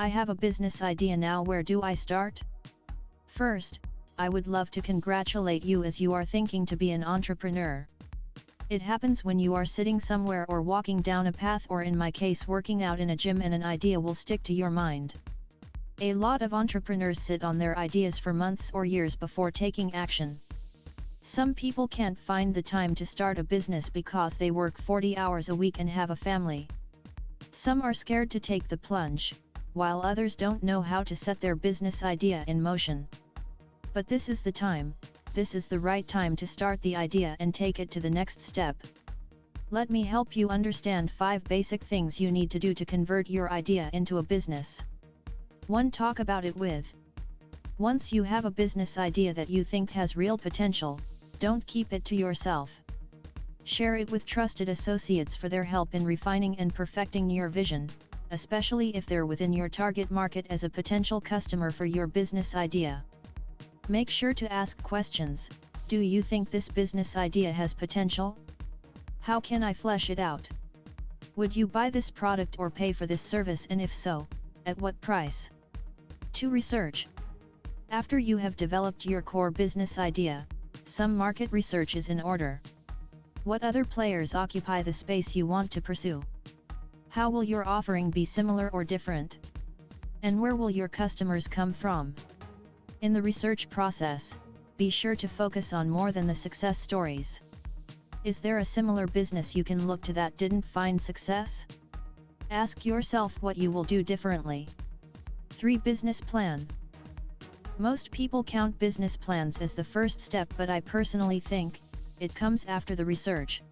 I have a business idea now where do I start? First, I would love to congratulate you as you are thinking to be an entrepreneur. It happens when you are sitting somewhere or walking down a path or in my case working out in a gym and an idea will stick to your mind. A lot of entrepreneurs sit on their ideas for months or years before taking action. Some people can't find the time to start a business because they work 40 hours a week and have a family. Some are scared to take the plunge, while others don't know how to set their business idea in motion. But this is the time, this is the right time to start the idea and take it to the next step. Let me help you understand 5 basic things you need to do to convert your idea into a business. 1. Talk about it with. Once you have a business idea that you think has real potential, don't keep it to yourself. Share it with trusted associates for their help in refining and perfecting your vision, especially if they're within your target market as a potential customer for your business idea. Make sure to ask questions, do you think this business idea has potential? How can I flesh it out? Would you buy this product or pay for this service and if so, at what price? To Research. After you have developed your core business idea, some market research is in order. What other players occupy the space you want to pursue? How will your offering be similar or different? And where will your customers come from? In the research process, be sure to focus on more than the success stories. Is there a similar business you can look to that didn't find success? Ask yourself what you will do differently. 3. Business Plan most people count business plans as the first step but I personally think, it comes after the research.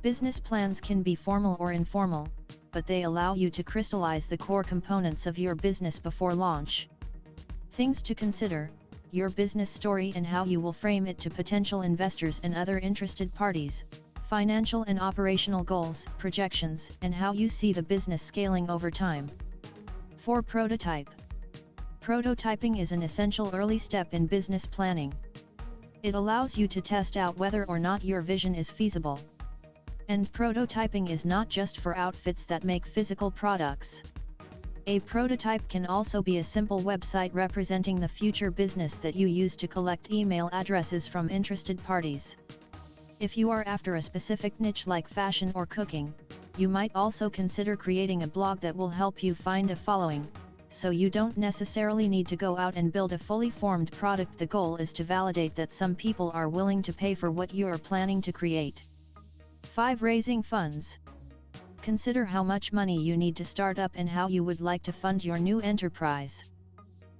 Business plans can be formal or informal, but they allow you to crystallize the core components of your business before launch. Things to consider, your business story and how you will frame it to potential investors and other interested parties, financial and operational goals, projections, and how you see the business scaling over time. 4. Prototype Prototyping is an essential early step in business planning. It allows you to test out whether or not your vision is feasible. And prototyping is not just for outfits that make physical products. A prototype can also be a simple website representing the future business that you use to collect email addresses from interested parties. If you are after a specific niche like fashion or cooking, you might also consider creating a blog that will help you find a following, so you don't necessarily need to go out and build a fully formed product the goal is to validate that some people are willing to pay for what you are planning to create. 5. Raising funds. Consider how much money you need to start up and how you would like to fund your new enterprise.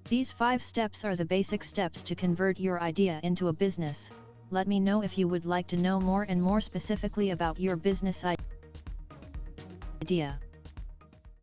These 5 steps are the basic steps to convert your idea into a business. Let me know if you would like to know more and more specifically about your business idea.